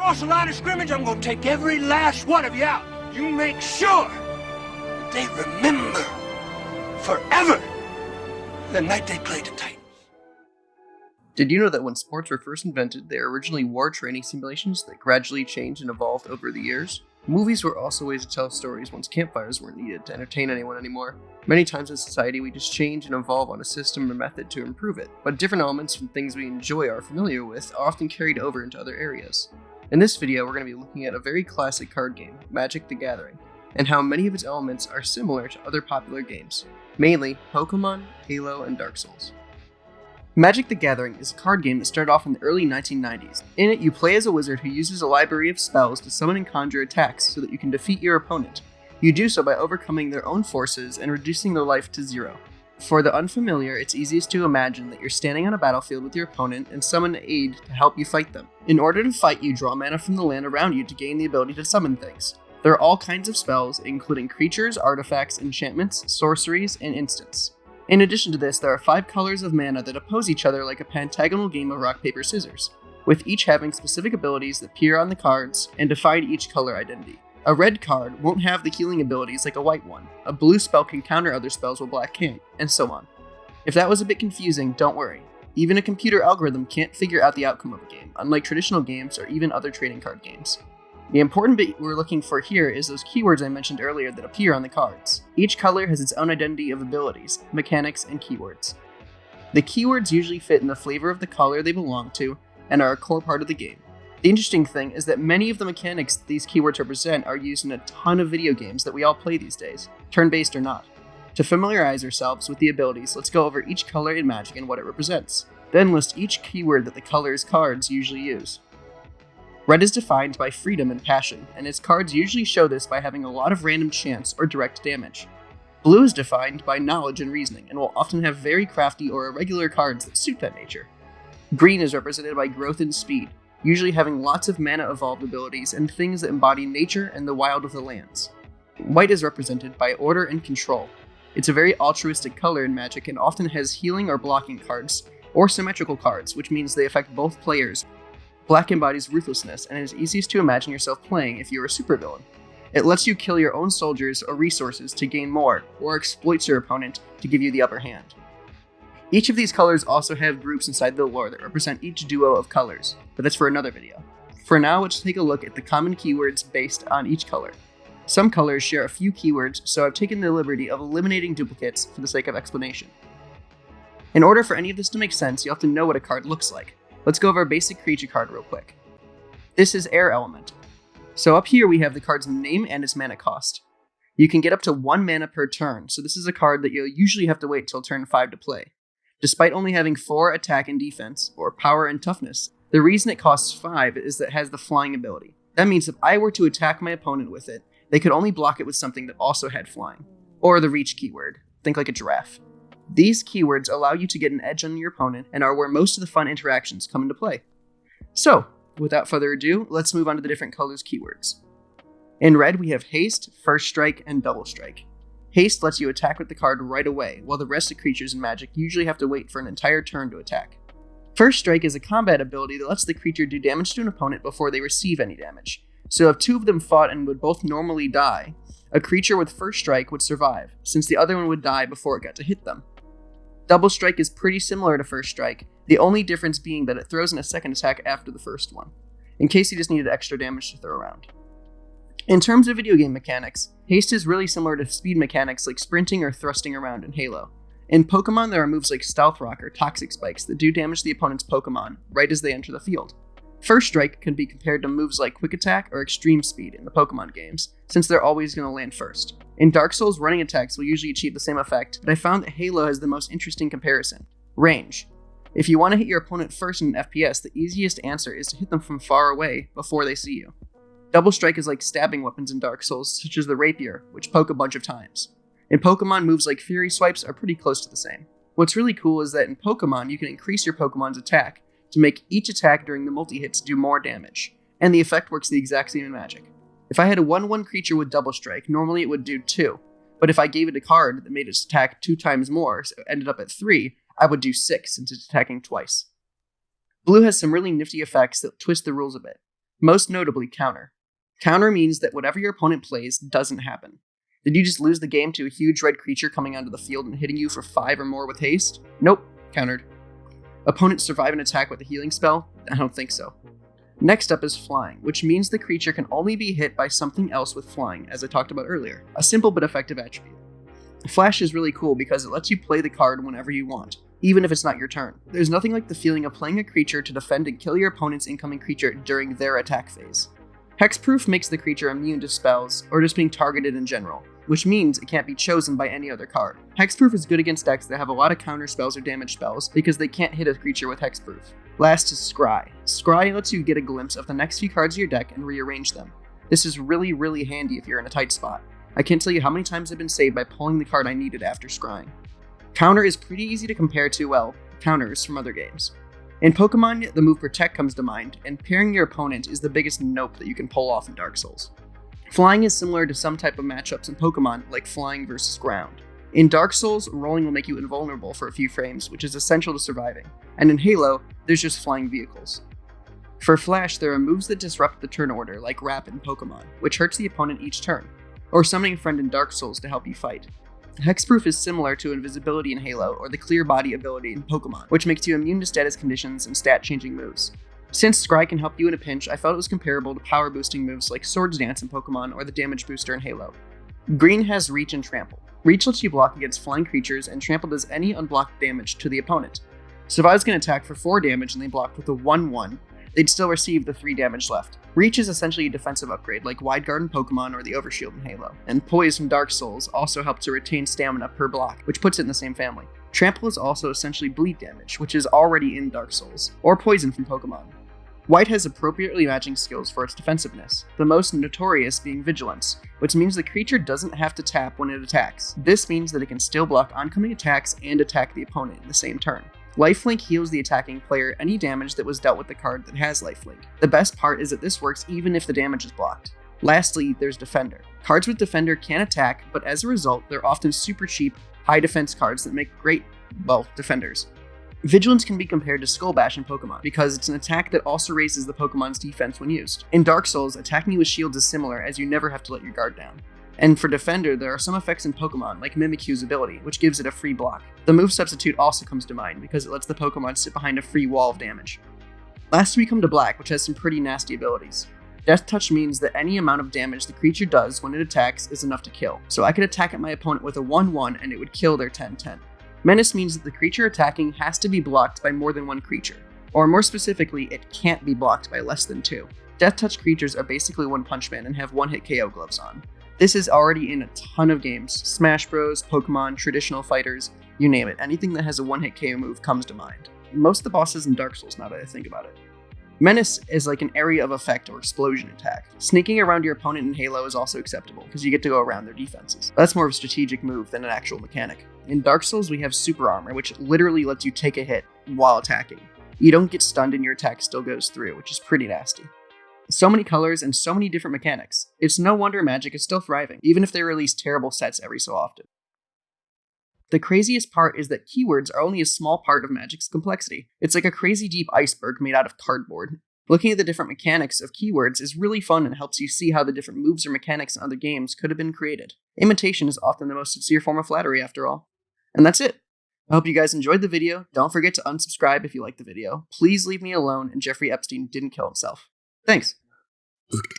Cross the line of scrimmage, I'm gonna take every last one of you out. You make sure that they remember forever the night they played the Titans. Did you know that when sports were first invented, they were originally war training simulations that gradually changed and evolved over the years? Movies were also ways to tell stories once campfires weren't needed to entertain anyone anymore. Many times in society, we just change and evolve on a system or method to improve it, but different elements from things we enjoy or are familiar with are often carried over into other areas. In this video, we're going to be looking at a very classic card game, Magic the Gathering, and how many of its elements are similar to other popular games, mainly Pokemon, Halo, and Dark Souls. Magic the Gathering is a card game that started off in the early 1990s. In it, you play as a wizard who uses a library of spells to summon and conjure attacks so that you can defeat your opponent. You do so by overcoming their own forces and reducing their life to zero. For the unfamiliar, it's easiest to imagine that you're standing on a battlefield with your opponent and summon aid to help you fight them. In order to fight, you draw mana from the land around you to gain the ability to summon things. There are all kinds of spells, including creatures, artifacts, enchantments, sorceries, and instants. In addition to this, there are five colors of mana that oppose each other like a pentagonal game of rock, paper, scissors, with each having specific abilities that appear on the cards and define each color identity. A red card won't have the healing abilities like a white one, a blue spell can counter other spells while black can't, and so on. If that was a bit confusing, don't worry. Even a computer algorithm can't figure out the outcome of a game, unlike traditional games or even other trading card games. The important bit we're looking for here is those keywords I mentioned earlier that appear on the cards. Each color has its own identity of abilities, mechanics, and keywords. The keywords usually fit in the flavor of the color they belong to and are a core part of the game. The interesting thing is that many of the mechanics these keywords represent are used in a ton of video games that we all play these days, turn-based or not. To familiarize ourselves with the abilities, let's go over each color in Magic and what it represents. Then list each keyword that the color's cards usually use. Red is defined by freedom and passion, and its cards usually show this by having a lot of random chance or direct damage. Blue is defined by knowledge and reasoning, and will often have very crafty or irregular cards that suit that nature. Green is represented by growth and speed, usually having lots of mana evolved abilities and things that embody nature and the wild of the lands. White is represented by order and control. It's a very altruistic color in Magic and often has healing or blocking cards, or symmetrical cards, which means they affect both players. Black embodies ruthlessness and is easiest to imagine yourself playing if you're a supervillain. It lets you kill your own soldiers or resources to gain more, or exploits your opponent to give you the upper hand. Each of these colors also have groups inside the lore that represent each duo of colors, but that's for another video. For now, let's take a look at the common keywords based on each color. Some colors share a few keywords, so I've taken the liberty of eliminating duplicates for the sake of explanation. In order for any of this to make sense, you'll have to know what a card looks like. Let's go over a basic creature card real quick. This is Air Elemental. So up here we have the card's name and its mana cost. You can get up to 1 mana per turn, so this is a card that you'll usually have to wait till turn 5 to play. Despite only having 4 attack and defense, or power and toughness, the reason it costs 5 is that it has the flying ability. That means if I were to attack my opponent with it, they could only block it with something that also had flying. Or the reach keyword. Think like a giraffe. These keywords allow you to get an edge on your opponent and are where most of the fun interactions come into play. So, without further ado, let's move on to the different colors keywords. In red, we have haste, first strike, and double strike. Haste lets you attack with the card right away, while the rest of creatures in Magic usually have to wait for an entire turn to attack. First Strike is a combat ability that lets the creature do damage to an opponent before they receive any damage. So if two of them fought and would both normally die, a creature with First Strike would survive, since the other one would die before it got to hit them. Double Strike is pretty similar to First Strike, the only difference being that it throws in a second attack after the first one, in case you just needed extra damage to throw around. In terms of video game mechanics, haste is really similar to speed mechanics like sprinting or thrusting around in Halo. In Pokemon, there are moves like Stealth Rock or Toxic Spikes that do damage the opponent's Pokemon right as they enter the field. First Strike can be compared to moves like Quick Attack or Extreme Speed in the Pokemon games, since they're always going to land first. In Dark Souls, running attacks will usually achieve the same effect, but I found that Halo has the most interesting comparison range. If you want to hit your opponent first in an FPS, the easiest answer is to hit them from far away before they see you. Double Strike is like stabbing weapons in Dark Souls, such as the Rapier, which poke a bunch of times. In Pokemon, moves like Fury Swipes are pretty close to the same. What's really cool is that in Pokemon, you can increase your Pokemon's attack to make each attack during the multi-hits do more damage, and the effect works the exact same in Magic. If I had a 1-1 creature with Double Strike, normally it would do 2, but if I gave it a card that made its attack 2 times more, so it ended up at 3, I would do 6 since it's attacking twice. Blue has some really nifty effects that twist the rules a bit. most notably counter. Counter means that whatever your opponent plays doesn't happen. Did you just lose the game to a huge red creature coming onto the field and hitting you for 5 or more with haste? Nope, countered. Opponents survive an attack with a healing spell? I don't think so. Next up is flying, which means the creature can only be hit by something else with flying, as I talked about earlier. A simple but effective attribute. Flash is really cool because it lets you play the card whenever you want, even if it's not your turn. There's nothing like the feeling of playing a creature to defend and kill your opponent's incoming creature during their attack phase. Hexproof makes the creature immune to spells, or just being targeted in general, which means it can't be chosen by any other card. Hexproof is good against decks that have a lot of counter spells or damage spells because they can't hit a creature with Hexproof. Last is Scry. Scry lets you get a glimpse of the next few cards of your deck and rearrange them. This is really, really handy if you're in a tight spot. I can't tell you how many times I've been saved by pulling the card I needed after scrying. Counter is pretty easy to compare to, well, counters from other games. In Pokemon, the move Protect comes to mind, and parrying your opponent is the biggest nope that you can pull off in Dark Souls. Flying is similar to some type of matchups in Pokemon, like flying versus ground. In Dark Souls, rolling will make you invulnerable for a few frames, which is essential to surviving, and in Halo, there's just flying vehicles. For Flash, there are moves that disrupt the turn order, like Wrap in Pokemon, which hurts the opponent each turn, or summoning a friend in Dark Souls to help you fight. Hexproof is similar to invisibility in Halo or the clear body ability in Pokemon, which makes you immune to status conditions and stat changing moves. Since Scry can help you in a pinch, I felt it was comparable to power boosting moves like Swords Dance in Pokemon or the damage booster in Halo. Green has Reach and Trample. Reach lets you block against flying creatures, and Trample does any unblocked damage to the opponent. Survives can attack for 4 damage and they block with a 1 1, they'd still receive the 3 damage left. Reach is essentially a defensive upgrade, like Wide Guard in Pokemon or the Overshield in Halo, and Poise from Dark Souls also help to retain stamina per block, which puts it in the same family. Trample is also essentially bleed damage, which is already in Dark Souls, or Poison from Pokemon. White has appropriately matching skills for its defensiveness, the most notorious being Vigilance, which means the creature doesn't have to tap when it attacks. This means that it can still block oncoming attacks and attack the opponent in the same turn. Lifelink heals the attacking player any damage that was dealt with the card that has lifelink. The best part is that this works even if the damage is blocked. Lastly, there's Defender. Cards with Defender can attack, but as a result, they're often super cheap, high defense cards that make great, well, defenders. Vigilance can be compared to Skull Bash in Pokemon, because it's an attack that also raises the Pokemon's defense when used. In Dark Souls, attacking with shields is similar, as you never have to let your guard down. And for Defender, there are some effects in Pokemon, like Mimikyu's ability, which gives it a free block. The move Substitute also comes to mind, because it lets the Pokemon sit behind a free wall of damage. Last we come to Black, which has some pretty nasty abilities. Death Touch means that any amount of damage the creature does when it attacks is enough to kill, so I could attack at my opponent with a 1-1 and it would kill their 10-10. Menace means that the creature attacking has to be blocked by more than one creature, or more specifically, it can't be blocked by less than two. Death Touch creatures are basically One Punch Man and have one hit KO gloves on. This is already in a ton of games Smash Bros., Pokemon, traditional fighters, you name it. Anything that has a one hit KO move comes to mind. Most of the bosses in Dark Souls, now that I think about it. Menace is like an area of effect or explosion attack. Sneaking around your opponent in Halo is also acceptable, because you get to go around their defenses. That's more of a strategic move than an actual mechanic. In Dark Souls, we have Super Armor, which literally lets you take a hit while attacking. You don't get stunned and your attack still goes through, which is pretty nasty. So many colors and so many different mechanics. It's no wonder Magic is still thriving, even if they release terrible sets every so often. The craziest part is that keywords are only a small part of Magic's complexity. It's like a crazy deep iceberg made out of cardboard. Looking at the different mechanics of keywords is really fun and helps you see how the different moves or mechanics in other games could have been created. Imitation is often the most sincere form of flattery, after all. And that's it. I hope you guys enjoyed the video. Don't forget to unsubscribe if you liked the video. Please leave me alone and Jeffrey Epstein didn't kill himself. Thanks. Okay.